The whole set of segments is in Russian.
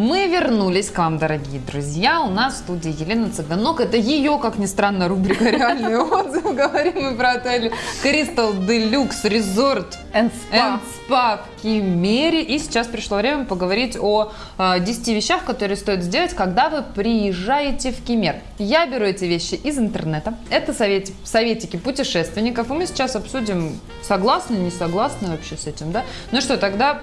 Мы вернулись к вам, дорогие друзья. У нас в студии Елена Цыганок. Это ее, как ни странно, рубрика «Реальный отзыв». Говорим мы про отель Crystal Deluxe Resort And and spa. Spa в Кемере. И сейчас пришло время поговорить о э, 10 вещах, которые стоит сделать, когда вы приезжаете в Кемер. Я беру эти вещи из интернета. Это совет- советики путешественников. И мы сейчас обсудим, согласны, не согласны вообще с этим, да? Ну что, тогда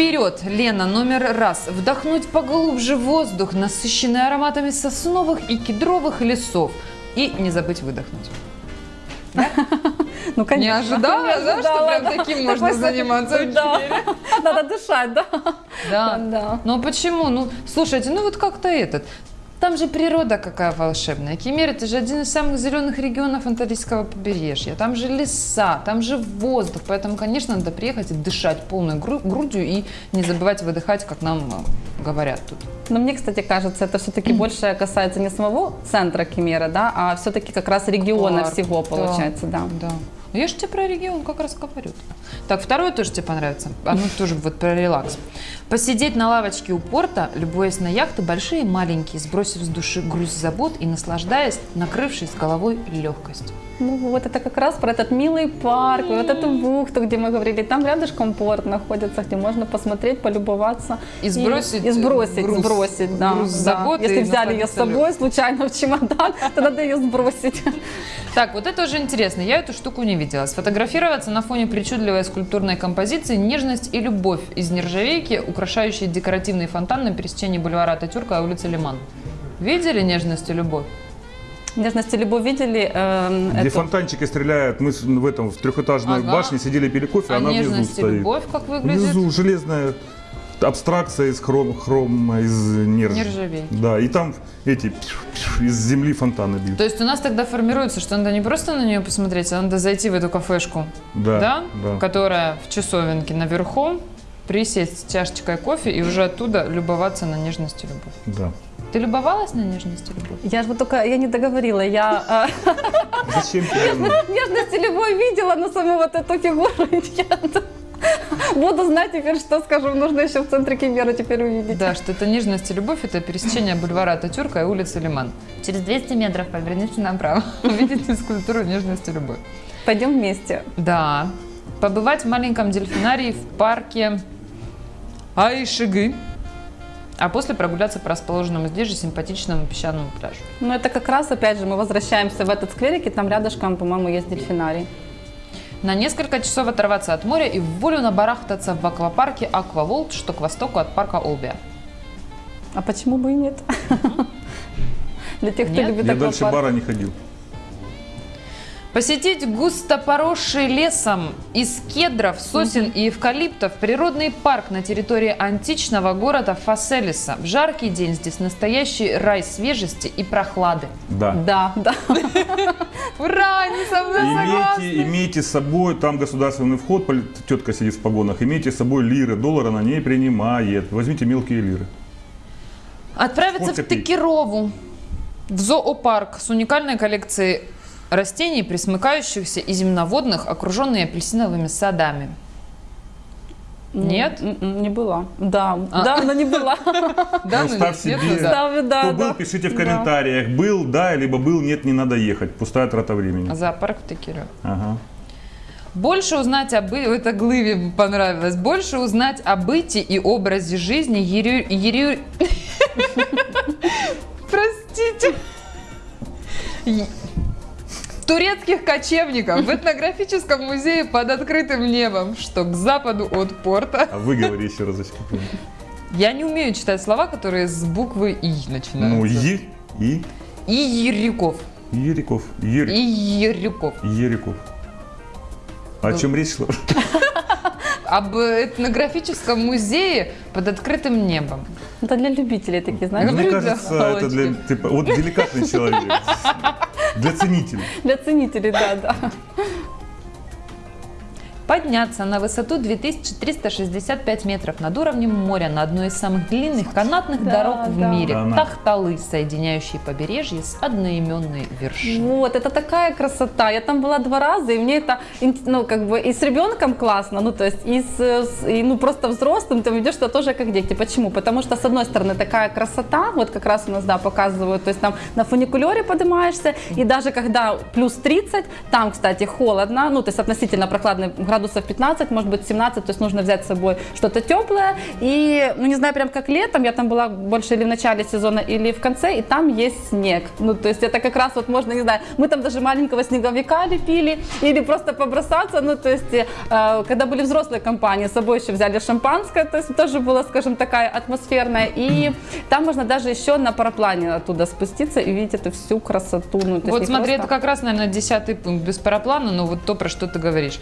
Вперед, Лена, номер раз. Вдохнуть поглубже воздух, насыщенный ароматами сосновых и кедровых лесов. И не забыть выдохнуть. Ну, конечно. Не ожидала, Не да, что ожидала, прям да. таким можно Такой заниматься Да. Надо дышать, да. Да. Да. Ну почему? Ну, слушайте, ну вот как-то этот. Там же природа какая волшебная. Кемер это же один из самых зеленых регионов Антарктического побережья. Там же леса, там же воздух. Поэтому, конечно, надо приехать и дышать полной гру- грудью и не забывать выдыхать, как нам э, говорят тут. Но мне, кстати, кажется, это все-таки больше касается не самого центра Кемера, да, а все-таки как раз региона Парк, всего получается, да. Да. Ну, Я же тебе про регион как раз говорю. Так, второе тоже тебе понравится. Оно тоже вот про релакс. Посидеть на лавочке у порта, любуясь на яхты, большие и маленькие, сбросив с души груз забот и наслаждаясь, накрывшись головой легкостью. Ну вот это как раз про этот милый парк, вот эту бухту, где мы говорили, там рядышком порт находится, где можно посмотреть, полюбоваться. И сбросить И, сбросить, груз- сбросить, да. груз да. Если и взяли ее с собой случайно в чемодан, то надо ее сбросить. Так, вот это уже интересно. Я эту штуку не видела. Сфотографироваться на фоне причудливой скульптурной композиции «Нежность и любовь» из нержавейки, украшающей декоративный фонтан на пересечении бульвара Ататюрка и улицы Лиман. Видели «Нежность и любовь»? Нежность и любовь видели эм, Где эту- фонтанчики стреляют, мы в этом в трехэтажной Ага. башне сидели пили кофе, А она внизу «Нежность и стоит. любовь» как выглядит? Внизу железная абстракция из хром, хрома, из нерж... Нержавейки. Да, и там эти из земли фонтаны бьют. То есть у нас тогда формируется, что надо не просто на нее посмотреть, а надо зайти в эту кафешку, Да, да. которая в часовенке наверху, присесть с чашечкой кофе и уже оттуда любоваться на нежность и любовь. да. Ты любовалась на нежность и любовь? Я же вот только, я не договорила, я э, Зачем нежность и любовь видела, но саму вот эту фигуру нет. Буду знать теперь, что скажу, нужно еще в центре Кемера теперь увидеть. Да, что это нежность и любовь, это пересечение бульвара Ататюрка и улицы Лиман. Через 200 метров поверните направо, увидите скульптуру нежность и любовь. Пойдем вместе. Да, побывать в маленьком дельфинарии в парке Айшиги, а после прогуляться по расположенному здесь же симпатичному песчаному пляжу. Но это как раз, опять же, мы возвращаемся в этот скверик, и там рядышком, по-моему, есть дельфинарий. На несколько часов оторваться от моря и в волю набарахтаться в аквапарке Акваволт, что к востоку от парка Олбия. А почему бы и нет? Для тех, кто любит Я дальше аквапарк. бара не ходил. Посетить густо поросший лесом из кедров, сосен и эвкалиптов природный парк на территории античного города Фаселиса. В жаркий день здесь настоящий рай свежести и прохлады. Да. Да, да. Ура, они со мной согласны. Имейте, имейте с собой, там государственный вход, тетка сидит в погонах, имейте с собой лиры, доллар она не принимает. Возьмите мелкие лиры. Отправиться в пить? Текерову, в зоопарк с уникальной коллекцией растений, присмыкающихся и земноводных, окруженные апельсиновыми садами. Нет? М-м, Не была. Да, А. да, но не была. Да, Ну, ну, ставь нет, себе. ну да. Кто да. был, пишите в Да. комментариях. Был, да, либо был, нет, не надо ехать. Пустая трата времени. Зоопарк в Текерове. Ага. Больше узнать об... Это Глыве понравилось. Больше узнать о быте и образе жизни Ерю... Турецких кочевников в этнографическом музее под открытым небом, что к западу от порта. А вы говори еще разочек. Я не умею читать слова, которые с буквы «и» начинаются. Ну, и И Ерюков. Ериков. И Ерик. Ерюков. Ериков. О чем речь шла? Об этнографическом музее под открытым небом. Это для любителей такие, знаешь, Мне кажется, это для типа, вот деликатный человек. Для ценителей. для ценителей, да, да. Подняться на высоту 2365 метров над уровнем моря на одной из самых длинных канатных Да, дорог в да. мире. Тахталы, соединяющие побережье с одноименной вершиной. Вот, это такая красота. Я там была два раза, и мне это, ну, как бы, и с ребенком классно, ну, то есть, и, с, и, ну, просто взрослым ты ведешь, что тоже как дети. Почему? Потому что, с одной стороны, такая красота, вот как раз у нас, да, показывают, то есть, там на фуникулере поднимаешься, и даже когда плюс 30, там, кстати, холодно, ну, то есть, относительно прохладно, градусов 15, может быть, 17, то есть, нужно взять с собой что-то теплое, и, ну, не знаю, прям как летом, я там была больше или в начале сезона, или в конце, и там есть снег, ну, то есть, это как раз вот можно, не знаю, мы там даже маленького снеговика лепили, или просто побросаться, ну, то есть, э, когда были взрослые компании, с собой еще взяли шампанское, то есть, тоже было, скажем, такая атмосферная, и там можно даже еще на параплане оттуда спуститься и видеть эту всю красоту, ну, Вот смотри, просто- это как раз, наверное, десятый пункт без параплана, но вот то, про что ты говоришь.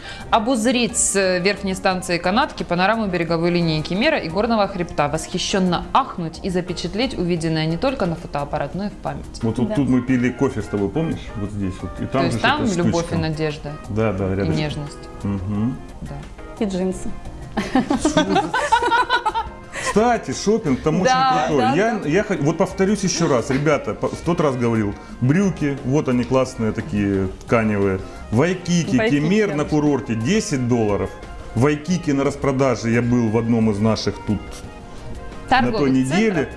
Обузрить с э, верхней станции канатки панораму береговой линии Кемера и горного хребта, восхищенно ахнуть и запечатлеть увиденное не только на фотоаппарат, но и в память. Вот, вот Да. тут мы пили кофе с тобой, помнишь? Вот здесь вот. И там то есть там любовь штучка. и надежда, Да, да, и рядом. нежность. Мгм. Да. и джинсы. Кстати, шопинг там Да, очень крутой. да, я, да. я вот повторюсь еще раз, ребята, в тот раз говорил, брюки, вот они классные такие тканевые. Вайкики, Вайкики, кемер на курорте 10 долларов. Вайкики на распродаже, я был в одном из наших тут на той неделе.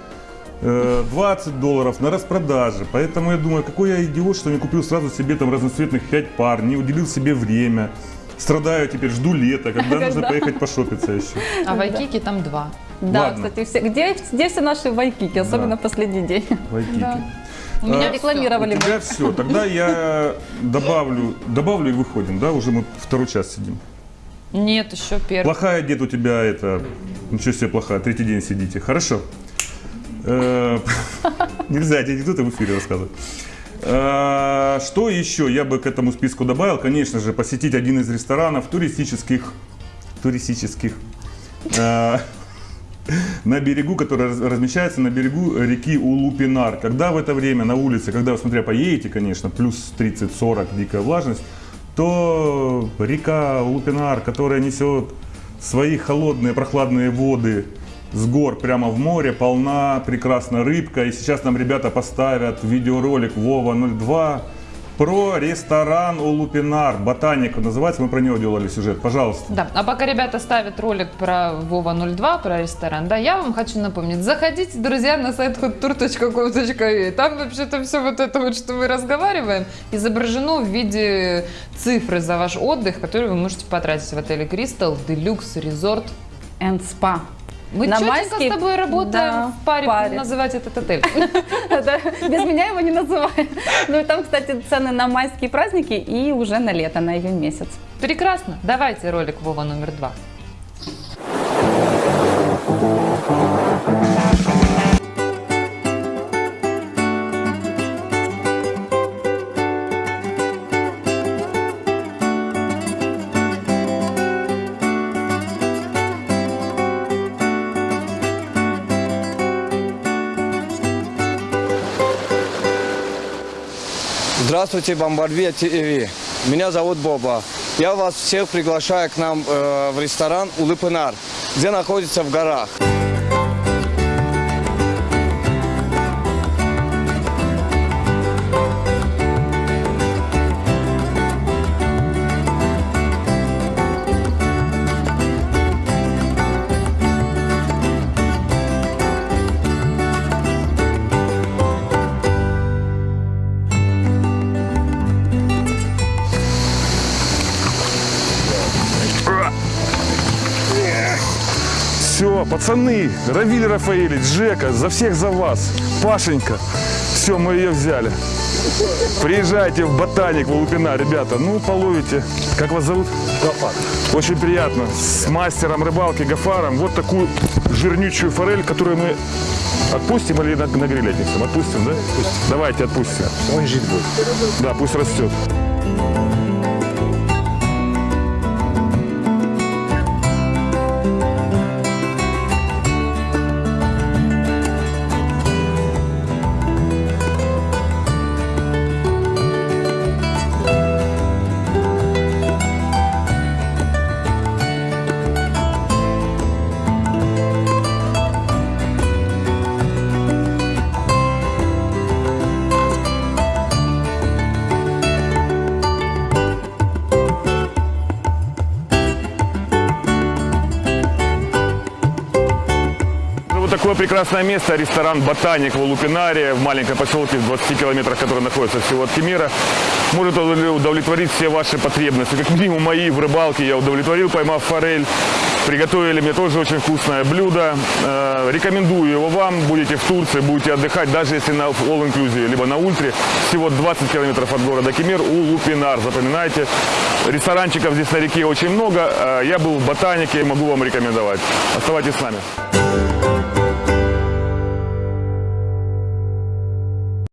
э, 20 долларов на распродаже. Поэтому я думаю, какой я идиот, что не купил сразу себе там разноцветных 5 пар, не уделил себе время. Страдаю теперь, жду лета, когда нужно Когда? поехать пошопиться еще. А вайкики там два. Да, Ладно. кстати, все, где, где все наши вайкики, особенно Да. в последний день? Вайкики. Да. У меня А, рекламировали. У тебя все. Тогда я добавлю, добавлю и выходим, да? Уже мы второй час сидим. Нет, еще первый. Плохая дед у тебя это... Ничего себе плохая, третий день сидите. Хорошо. Э, Нельзя эти анекдоты в эфире рассказывать. Э, Что еще я бы к этому списку добавил? Конечно же, посетить один из ресторанов туристических, туристических, э, на берегу, который раз- размещается на берегу реки Улупинар. Когда в это время на улице, когда вы, смотря поедете, конечно, плюс 30-40 дикая влажность, то река Улупинар, которая несет свои холодные прохладные воды с гор прямо в море, полна прекрасно рыбка. И сейчас нам ребята поставят видеоролик Вова 02 про ресторан Улупинар. Ботаник называется, мы про него делали сюжет. Пожалуйста. Да, а пока ребята ставят ролик про Вова 02, про ресторан, да, я вам хочу напомнить, заходите, друзья, на сайт hottour.com.ua, там вообще-то все вот это вот, что мы разговариваем, изображено в виде цифры за ваш отдых, который вы можете потратить в отеле Crystal Deluxe Resort. And spa. Мы На четенько майские- с тобой работаем Да, в паре, паре. называть этот отель. Без меня его не называют. Ну и там, кстати, цены на майские праздники и уже на лето, на июнь месяц. Прекрасно, давайте ролик Вова номер два. Здравствуйте, Бомбардия ТВ. Меня зовут Боба. Я вас всех приглашаю к нам э, в ресторан Улыпынар, где находится в горах. Все, пацаны, Равиль Рафаэлич, Жека, за всех за вас. Пашенька, все, мы ее взяли. Приезжайте в Ботаник, в Лупина, ребята, ну, половите. Как вас зовут? Гафар. Очень приятно. С мастером рыбалки Гафаром вот такую жирнючую форель, которую мы отпустим или на, на гриль отнесем? Отпустим, да? Давайте отпустим. Он жить будет. Да, пусть растет. Такое прекрасное место, ресторан «Ботаник» в Лупинаре, в маленьком поселке в 20 километрах, который находится всего от Кемера. Может удовлетворить все ваши потребности. Как минимум мои в рыбалке я удовлетворил, поймав форель. Приготовили мне тоже очень вкусное блюдо. Э, рекомендую его вам. Будете в Турции, будете отдыхать, даже если на all inclusive, либо на ультре. Всего 20 километров от города Кемер у Лупинар. Запоминайте. Ресторанчиков здесь на реке очень много. Э, Я был в Ботанике, могу вам рекомендовать. Оставайтесь с нами.